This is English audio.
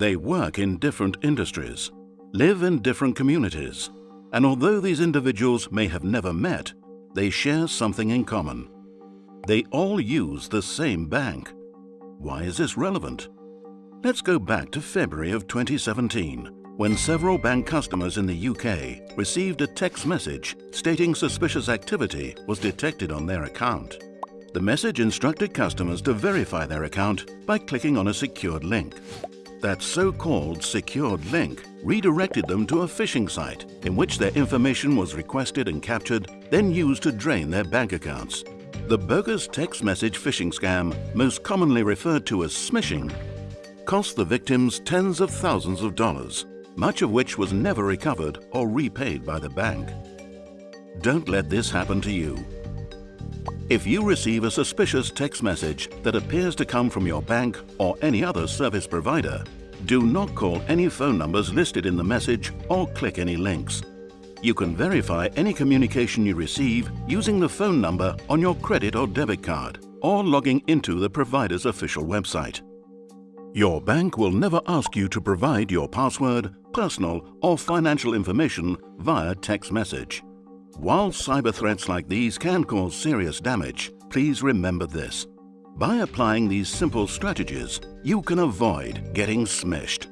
They work in different industries, live in different communities, and although these individuals may have never met, they share something in common. They all use the same bank. Why is this relevant? Let's go back to February of 2017, when several bank customers in the UK received a text message stating suspicious activity was detected on their account. The message instructed customers to verify their account by clicking on a secured link. That so-called secured link redirected them to a phishing site in which their information was requested and captured, then used to drain their bank accounts. The bogus text message phishing scam, most commonly referred to as smishing, cost the victims tens of thousands of dollars, much of which was never recovered or repaid by the bank. Don't let this happen to you. If you receive a suspicious text message that appears to come from your bank or any other service provider, do not call any phone numbers listed in the message or click any links. You can verify any communication you receive using the phone number on your credit or debit card or logging into the provider's official website. Your bank will never ask you to provide your password, personal or financial information via text message. While cyber threats like these can cause serious damage, please remember this. By applying these simple strategies, you can avoid getting smished.